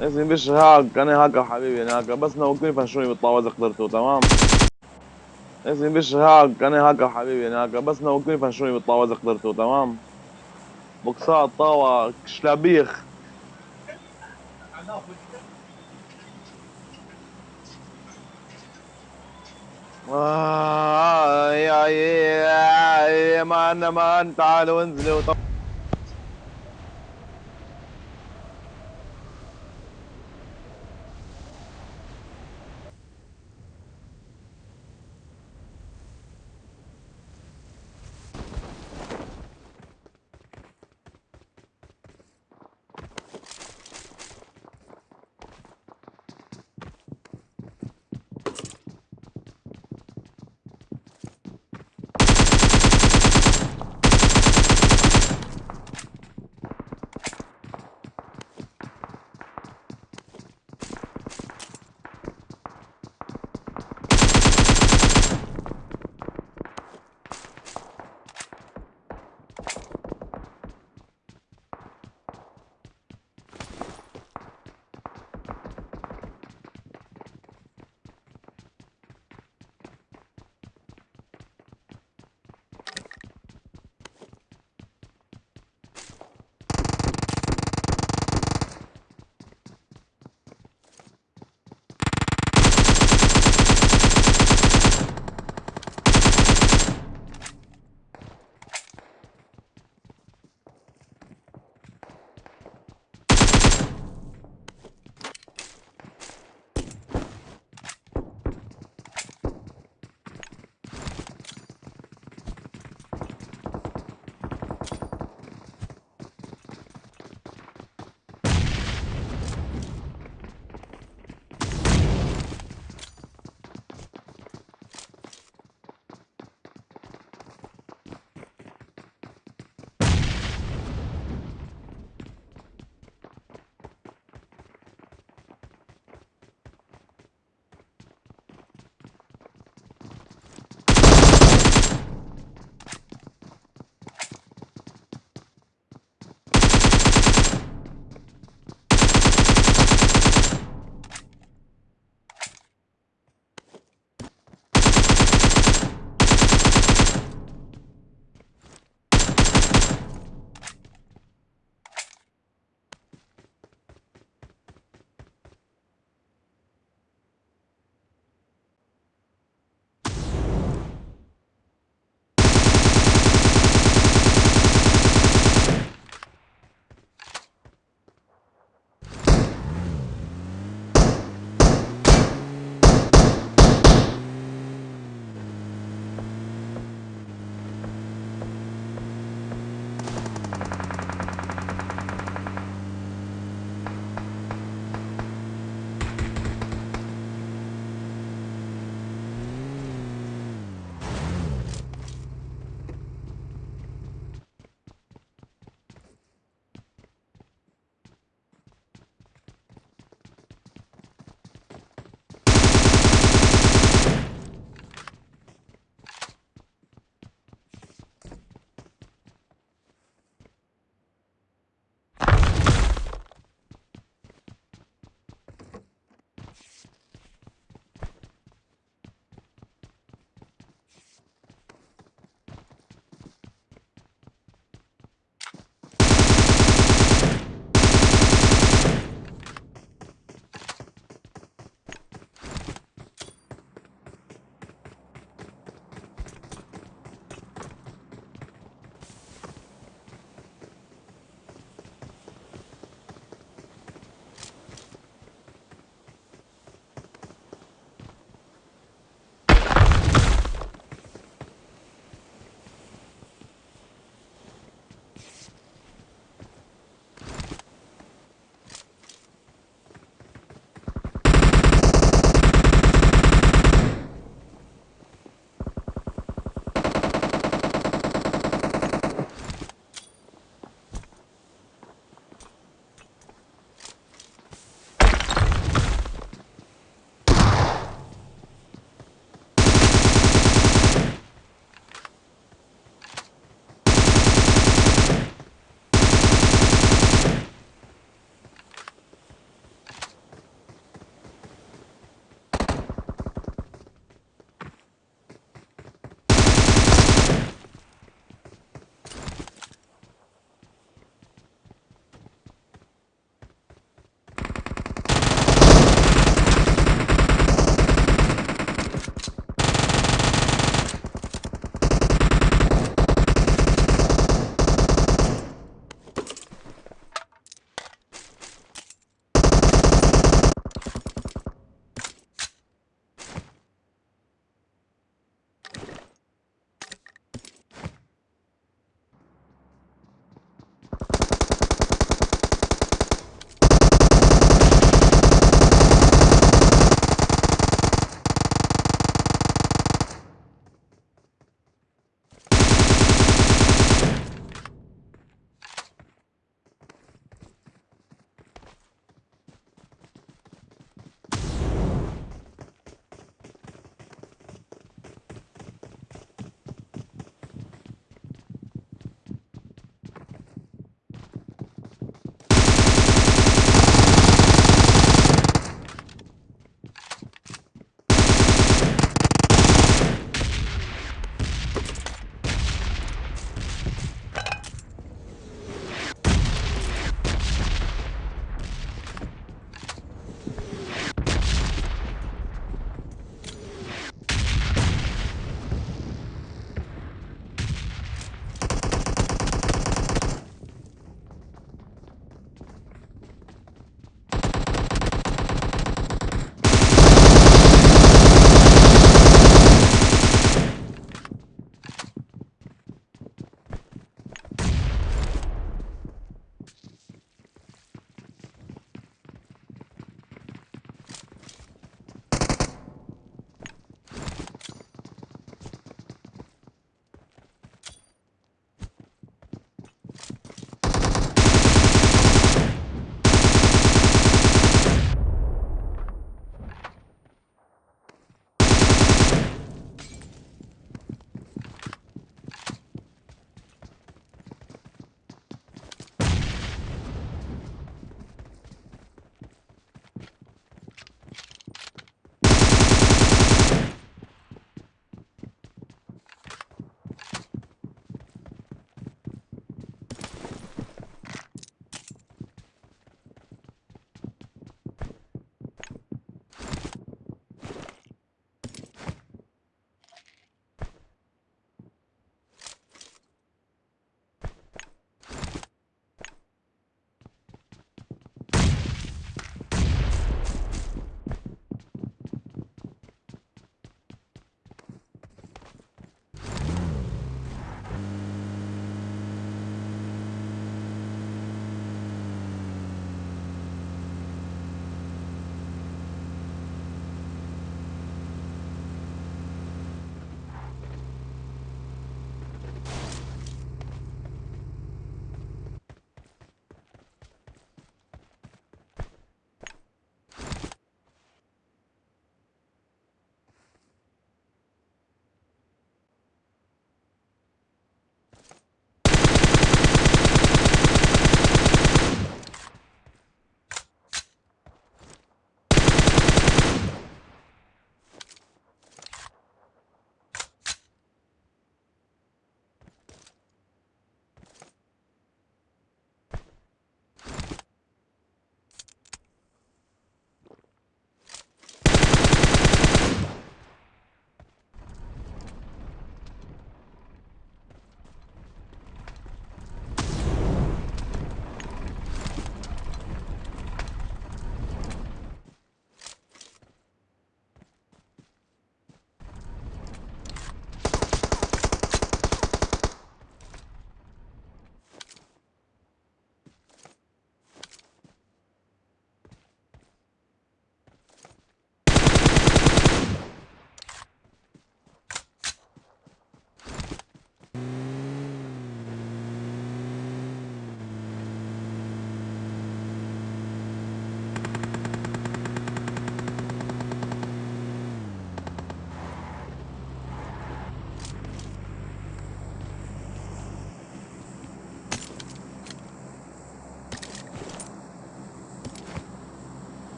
زلمه مش هاك. أنا هاك حبيبي أنا هاك. بس نوكني فشوني بالطاوه قدرتوا تمام؟ زلمه مش هاك. أنا هاك حبيبي أنا هاك. بس نوكني فشوني بالطاوه قدرتوا تمام؟ بوكسات طاوة شلابيخ. آه يا يا يا مان مان تعالوا انزلوا.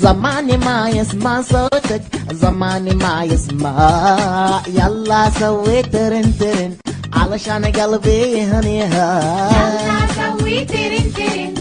زماني ما يسمع صوتك زماني ما يسمع يلا سوي ترن ترن علشان قلبي هنيها يلا سوي ترن ترن